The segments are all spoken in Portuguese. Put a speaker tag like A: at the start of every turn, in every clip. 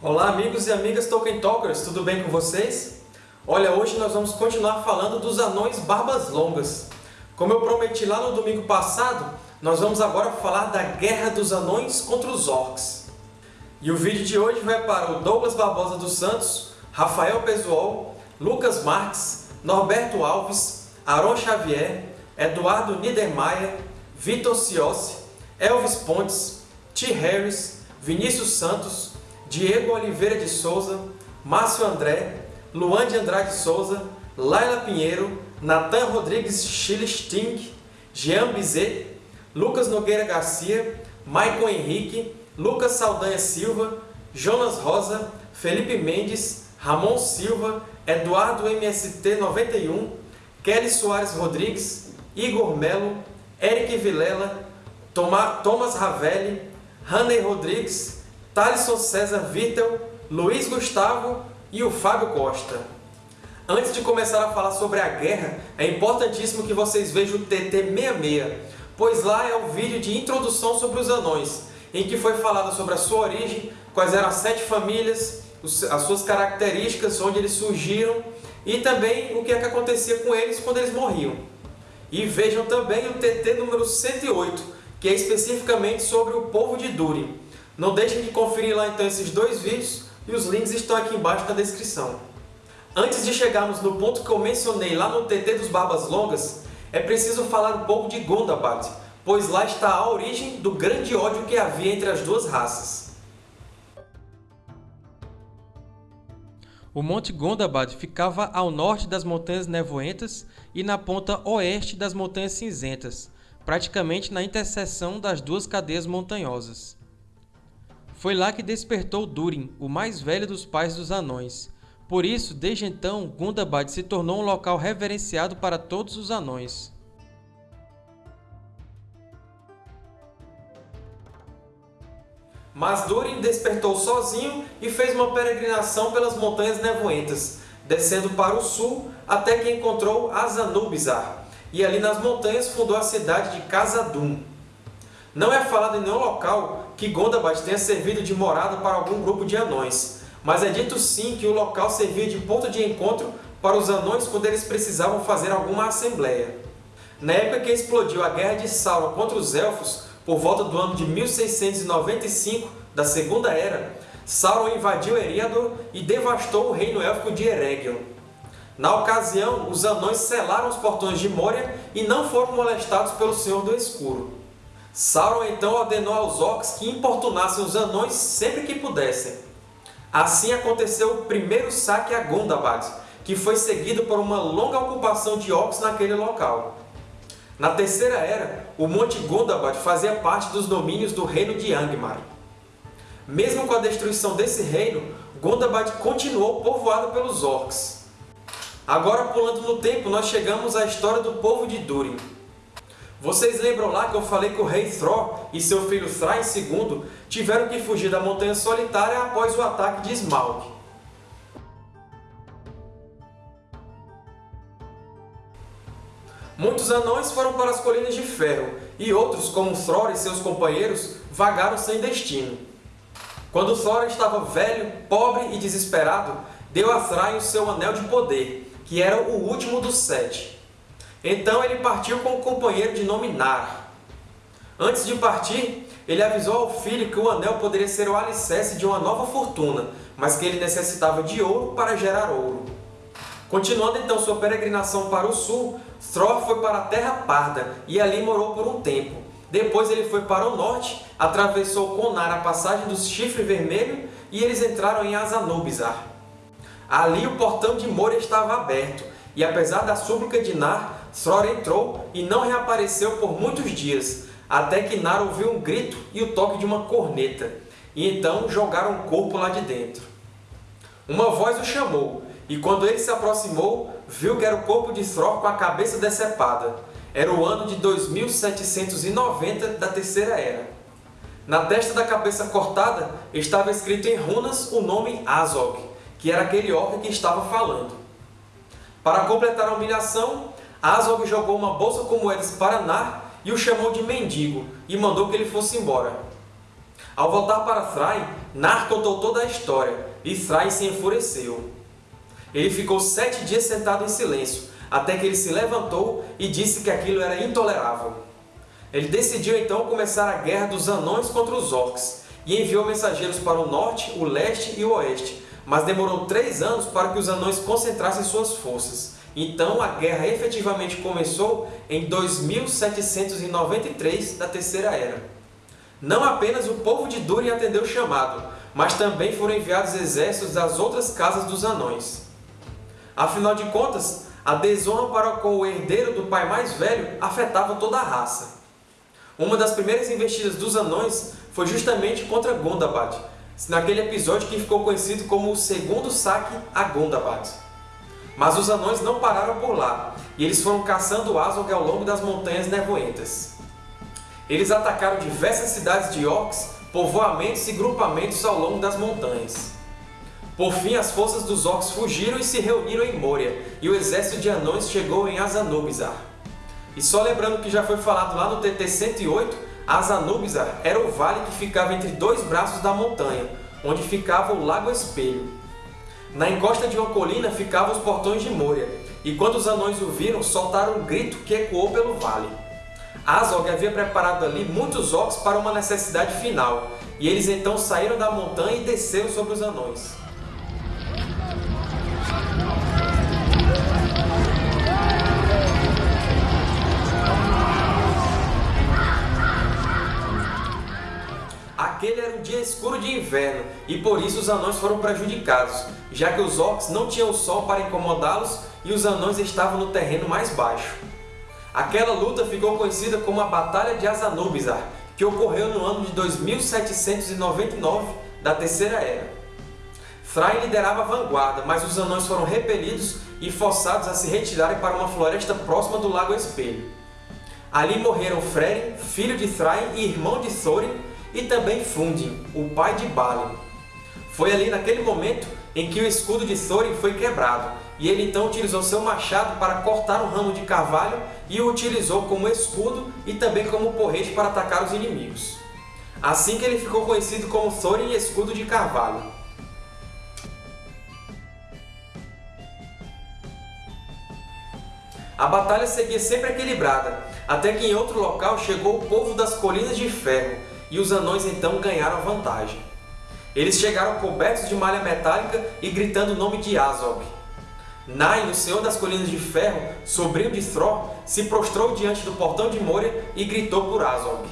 A: Olá amigos e amigas Tolkien Talkers, tudo bem com vocês? Olha, hoje nós vamos continuar falando dos Anões Barbas Longas. Como eu prometi lá no domingo passado, nós vamos agora falar da Guerra dos Anões contra os Orcs. E o vídeo de hoje vai para o Douglas Barbosa dos Santos, Rafael Pesuol, Lucas Marques, Norberto Alves, Aron Xavier, Eduardo Niedermayer, Vitor Ciossi, Elvis Pontes, T. Harris, Vinícius Santos, Diego Oliveira de Souza, Márcio André, Luan de Andrade Souza, Laila Pinheiro, Natan Rodrigues Schilling, Jean Bizet, Lucas Nogueira Garcia, Maicon Henrique, Lucas Saldanha Silva, Jonas Rosa, Felipe Mendes, Ramon Silva, Eduardo MST 91, Kelly Soares Rodrigues, Igor Melo, Eric Vilela, Thomas Ravelli, Haney Rodrigues, Thaleson César Vittel, Luiz Gustavo e o Fábio Costa. Antes de começar a falar sobre a guerra, é importantíssimo que vocês vejam o TT66, pois lá é o vídeo de introdução sobre os anões, em que foi falado sobre a sua origem, quais eram as sete famílias, as suas características, onde eles surgiram e também o que, é que acontecia com eles quando eles morriam. E vejam também o TT número 108, que é especificamente sobre o povo de Durin. Não deixem de conferir lá então esses dois vídeos e os links estão aqui embaixo na descrição. Antes de chegarmos no ponto que eu mencionei lá no TT dos Barbas Longas, é preciso falar um pouco de Gondabad, pois lá está a origem do grande ódio que havia entre as duas raças.
B: O Monte Gondabad ficava ao norte das Montanhas Nevoentas e na ponta oeste das Montanhas Cinzentas, praticamente na interseção das duas cadeias montanhosas. Foi lá que despertou Durin, o mais velho dos pais dos anões. Por isso, desde então, Gundabad se tornou um local reverenciado para todos os anões.
A: Mas Durin despertou sozinho e fez uma peregrinação pelas Montanhas Nevoentas, descendo para o sul até que encontrou Azanubizar, e ali nas montanhas fundou a cidade de Khazad-dûm. Não é falado em nenhum local que Gondabad tenha servido de morada para algum grupo de anões, mas é dito sim que o local servia de ponto de encontro para os anões quando eles precisavam fazer alguma assembleia. Na época que explodiu a Guerra de Sauron contra os Elfos, por volta do ano de 1695 da Segunda Era, Sauron invadiu Eriador e devastou o reino élfico de Eregion. Na ocasião, os anões selaram os portões de Moria e não foram molestados pelo Senhor do Escuro. Sauron então ordenou aos orcs que importunassem os anões sempre que pudessem. Assim aconteceu o primeiro saque a Gondabad, que foi seguido por uma longa ocupação de orcs naquele local. Na Terceira Era, o Monte Gondabad fazia parte dos domínios do reino de Angmar. Mesmo com a destruição desse reino, Gondabad continuou povoado pelos Orcs. Agora, pulando no tempo, nós chegamos à história do povo de Durin. Vocês lembram lá que eu falei que o rei Thror e seu filho Thrain II tiveram que fugir da Montanha Solitária após o ataque de Smaug. Muitos anões foram para as Colinas de Ferro, e outros, como Thror e seus companheiros, vagaram sem destino. Quando Thor estava velho, pobre e desesperado, deu a Thrain o seu Anel de Poder, que era o último dos sete. Então ele partiu com um companheiro de nome Nar. Antes de partir, ele avisou ao filho que o anel poderia ser o alicerce de uma nova fortuna, mas que ele necessitava de ouro para gerar ouro. Continuando então sua peregrinação para o sul, Thror foi para a Terra Parda e ali morou por um tempo. Depois ele foi para o norte, atravessou com Nar a passagem do Chifre Vermelho e eles entraram em Azanubizar. Ali o portão de Moria estava aberto, e apesar da súplica de Nar, Thror entrou e não reapareceu por muitos dias, até que Nar ouviu um grito e o toque de uma corneta, e então jogaram o corpo lá de dentro. Uma voz o chamou, e quando ele se aproximou, viu que era o corpo de Thror com a cabeça decepada. Era o ano de 2790 da Terceira Era. Na testa da cabeça cortada estava escrito em runas o nome Azog, que era aquele orc que estava falando. Para completar a humilhação, Azog jogou uma bolsa com moedas para Nar e o chamou de mendigo, e mandou que ele fosse embora. Ao voltar para Thrain, Nar contou toda a história e Thrain se enfureceu. Ele ficou sete dias sentado em silêncio, até que ele se levantou e disse que aquilo era intolerável. Ele decidiu então começar a guerra dos anões contra os orcs, e enviou mensageiros para o norte, o leste e o oeste, mas demorou três anos para que os anões concentrassem suas forças. Então a guerra efetivamente começou em 2793 da Terceira Era. Não apenas o povo de Durin atendeu o chamado, mas também foram enviados exércitos das outras casas dos anões. Afinal de contas, a desonra para com o herdeiro do pai mais velho afetava toda a raça. Uma das primeiras investidas dos anões foi justamente contra Gondabad, naquele episódio que ficou conhecido como o segundo saque a Gondabad. Mas os anões não pararam por lá, e eles foram caçando Azog ao longo das Montanhas Nevoentas. Eles atacaram diversas cidades de orcs, povoamentos e grupamentos ao longo das montanhas. Por fim, as forças dos orcs fugiram e se reuniram em Moria, e o exército de anões chegou em Azanubizar. E só lembrando que já foi falado lá no TT 108, Azanubizar era o vale que ficava entre dois braços da montanha, onde ficava o Lago Espelho. Na encosta de uma colina ficavam os portões de Moria, e quando os anões o viram, soltaram um grito que ecoou pelo vale. Azog havia preparado ali muitos orcs para uma necessidade final, e eles então saíram da montanha e desceram sobre os anões. Aquele era um dia escuro de inverno, e por isso os anões foram prejudicados, já que os orcs não tinham sol para incomodá-los e os anões estavam no terreno mais baixo. Aquela luta ficou conhecida como a Batalha de Azanubizar, que ocorreu no ano de 2799 da Terceira Era. Thrain liderava a vanguarda, mas os anões foram repelidos e forçados a se retirarem para uma floresta próxima do Lago Espelho. Ali morreram Frerin, filho de Thrain e irmão de Thorin, e também Fundin, o pai de Balin. Foi ali naquele momento em que o escudo de Thorin foi quebrado, e ele então utilizou seu machado para cortar um ramo de carvalho e o utilizou como escudo e também como porrete para atacar os inimigos. Assim que ele ficou conhecido como Thorin Escudo de Carvalho. A batalha seguia sempre equilibrada, até que em outro local chegou o povo das Colinas de Ferro, e os anões então ganharam vantagem. Eles chegaram cobertos de malha metálica e gritando o nome de Azog. Nain, o Senhor das Colinas de Ferro, sobrinho de Thror, se prostrou diante do portão de Moria e gritou por Azog.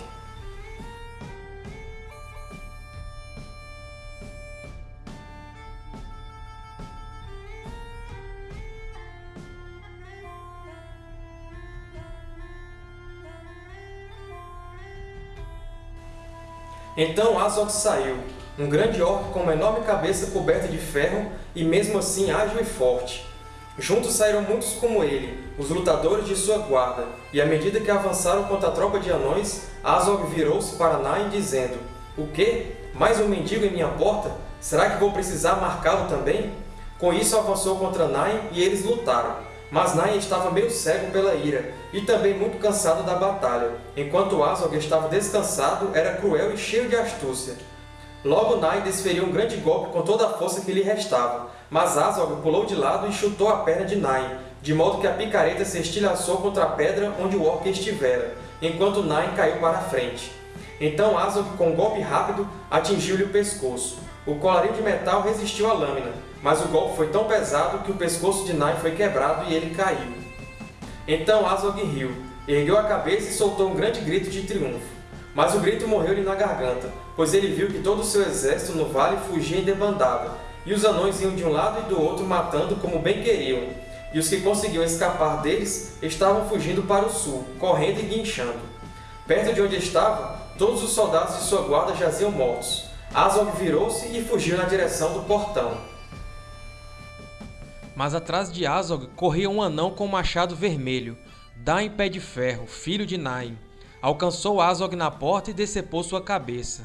A: Então Azog saiu, um grande orc com uma enorme cabeça coberta de ferro e mesmo assim ágil e forte. Juntos saíram muitos como ele, os lutadores de sua guarda, e à medida que avançaram contra a tropa de anões, Azog virou-se para Nain dizendo O quê? Mais um mendigo em minha porta? Será que vou precisar marcá-lo também? Com isso avançou contra Nain e eles lutaram. Mas Nain estava meio cego pela ira, e também muito cansado da batalha, enquanto Azog estava descansado, era cruel e cheio de astúcia. Logo Nain desferiu um grande golpe com toda a força que lhe restava, mas Azog pulou de lado e chutou a perna de Nain, de modo que a picareta se estilhaçou contra a pedra onde o orc estivera, enquanto Nain caiu para a frente. Então Azog, com um golpe rápido, atingiu-lhe o pescoço. O colarinho de metal resistiu à lâmina, mas o golpe foi tão pesado que o pescoço de Nain foi quebrado e ele caiu. Então Azog riu, ergueu a cabeça e soltou um grande grito de triunfo. Mas o grito morreu-lhe na garganta, pois ele viu que todo o seu exército no vale fugia em debandada, e os anões iam de um lado e do outro matando como bem queriam, e os que conseguiam escapar deles estavam fugindo para o sul, correndo e guinchando. Perto de onde estava, todos os soldados de sua guarda jaziam mortos. Azog virou-se e fugiu na direção do portão.
B: Mas atrás de Azog corria um anão com um machado vermelho, Dain Pé de Ferro, filho de Nain. Alcançou Azog na porta e decepou sua cabeça.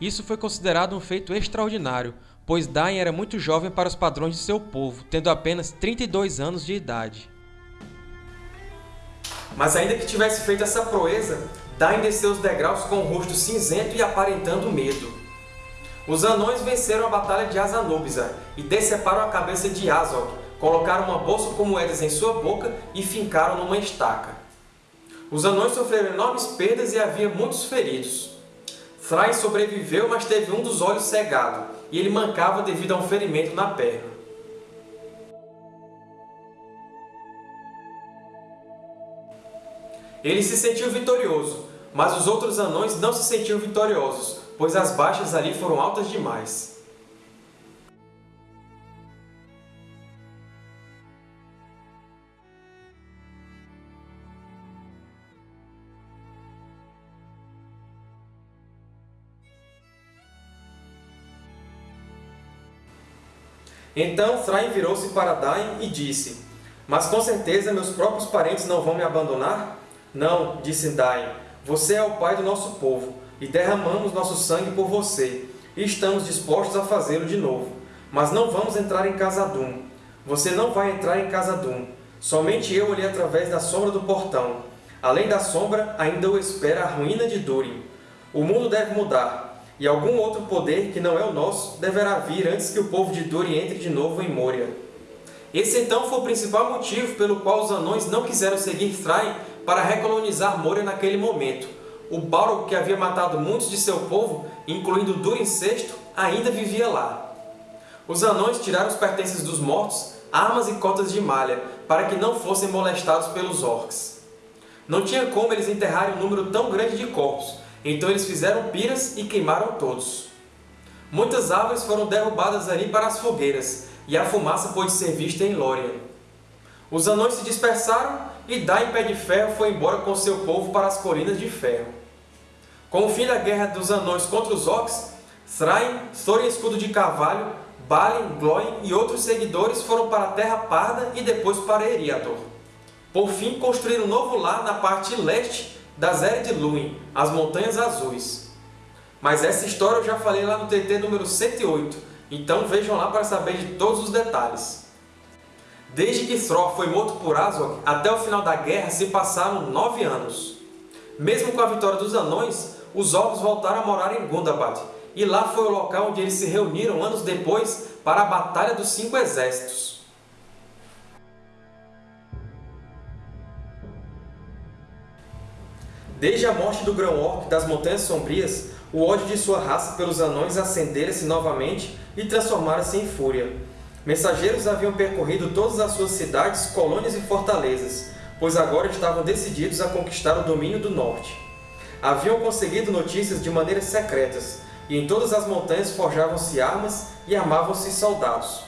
B: Isso foi considerado um feito extraordinário, pois Dain era muito jovem para os padrões de seu povo, tendo apenas 32 anos de idade.
A: Mas ainda que tivesse feito essa proeza, Dain desceu os degraus com o rosto cinzento e aparentando medo. Os anões venceram a batalha de Azanubizar e deceparam a cabeça de Azog, colocaram uma bolsa com moedas em sua boca e fincaram numa estaca. Os anões sofreram enormes perdas e havia muitos feridos. Thrain sobreviveu, mas teve um dos olhos cegado, e ele mancava devido a um ferimento na perna. Ele se sentiu vitorioso, mas os outros anões não se sentiam vitoriosos, pois as baixas ali foram altas demais. Então Thrain virou-se para Dain e disse, Mas com certeza meus próprios parentes não vão me abandonar? Não, disse Dain, você é o pai do nosso povo, e derramamos nosso sangue por você, e estamos dispostos a fazê-lo de novo. Mas não vamos entrar em Casadum. Você não vai entrar em Casadum. Somente eu olhei através da sombra do portão. Além da sombra, ainda o espera a ruína de Durin. O mundo deve mudar, e algum outro poder que não é o nosso deverá vir antes que o povo de Duri entre de novo em Moria. Esse então foi o principal motivo pelo qual os anões não quiseram seguir Thrain para recolonizar Moria naquele momento. O Balrog, que havia matado muitos de seu povo, incluindo Durin VI, ainda vivia lá. Os anões tiraram os pertences dos mortos, armas e cotas de malha, para que não fossem molestados pelos orcs. Não tinha como eles enterrarem um número tão grande de corpos, então eles fizeram piras e queimaram todos. Muitas árvores foram derrubadas ali para as fogueiras, e a fumaça pôde ser vista em Lórien. Os anões se dispersaram e Dain Pé de Ferro foi embora com seu povo para as Colinas de Ferro. Com o fim da guerra dos anões contra os orcs, Thrain, Thorin Escudo de Carvalho, Balin, Glóin e outros seguidores foram para a Terra Parda e depois para Eriador. Por fim, construíram um novo lar na parte leste da Zé de as Montanhas Azuis. Mas essa história eu já falei lá no TT número 108, então vejam lá para saber de todos os detalhes. Desde que Thror foi morto por Azog, até o final da guerra se passaram nove anos. Mesmo com a vitória dos anões, os Orcs voltaram a morar em Gundabad, e lá foi o local onde eles se reuniram anos depois para a Batalha dos Cinco Exércitos. Desde a morte do Grão-Orc das Montanhas Sombrias, o ódio de sua raça pelos anões acendera-se novamente e transformara-se em fúria. Mensageiros haviam percorrido todas as suas cidades, colônias e fortalezas, pois agora estavam decididos a conquistar o domínio do norte. Haviam conseguido notícias de maneiras secretas, e em todas as montanhas forjavam-se armas e armavam-se soldados.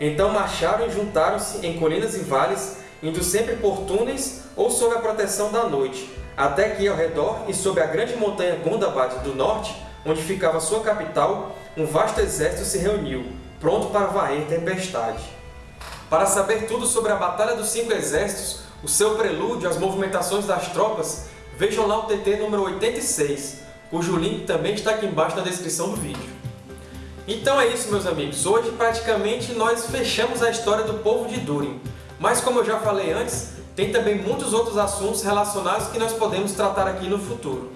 A: Então marcharam e juntaram-se em colinas e vales, indo sempre por túneis ou sob a proteção da noite, até que ao redor e sob a grande montanha Gundabad do norte, onde ficava sua capital, um vasto exército se reuniu, pronto para varrer tempestade. Para saber tudo sobre a Batalha dos Cinco Exércitos, o seu prelúdio, as movimentações das tropas, vejam lá o TT número 86, cujo link também está aqui embaixo na descrição do vídeo. Então é isso, meus amigos. Hoje, praticamente, nós fechamos a história do povo de Durin. Mas, como eu já falei antes, tem também muitos outros assuntos relacionados que nós podemos tratar aqui no futuro.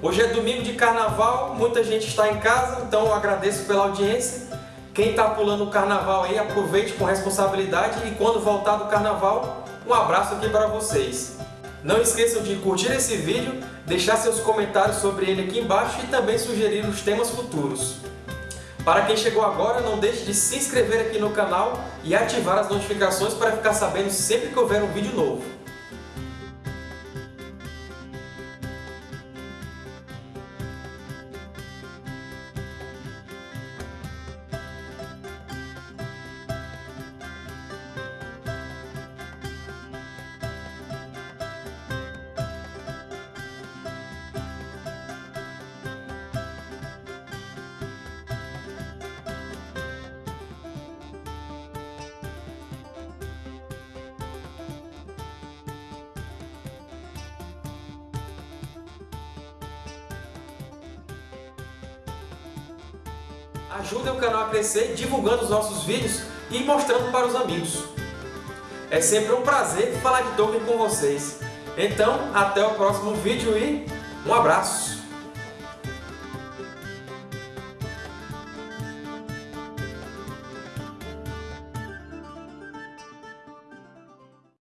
A: Hoje é domingo de carnaval, muita gente está em casa, então eu agradeço pela audiência. Quem está pulando o carnaval aí, aproveite com responsabilidade e quando voltar do carnaval, um abraço aqui para vocês. Não esqueçam de curtir esse vídeo, deixar seus comentários sobre ele aqui embaixo e também sugerir os temas futuros. Para quem chegou agora, não deixe de se inscrever aqui no canal e ativar as notificações para ficar sabendo sempre que houver um vídeo novo. Ajudem o canal a crescer divulgando os nossos vídeos e mostrando para os amigos. É sempre um prazer falar de Tolkien com vocês. Então, até o próximo vídeo e Um abraço!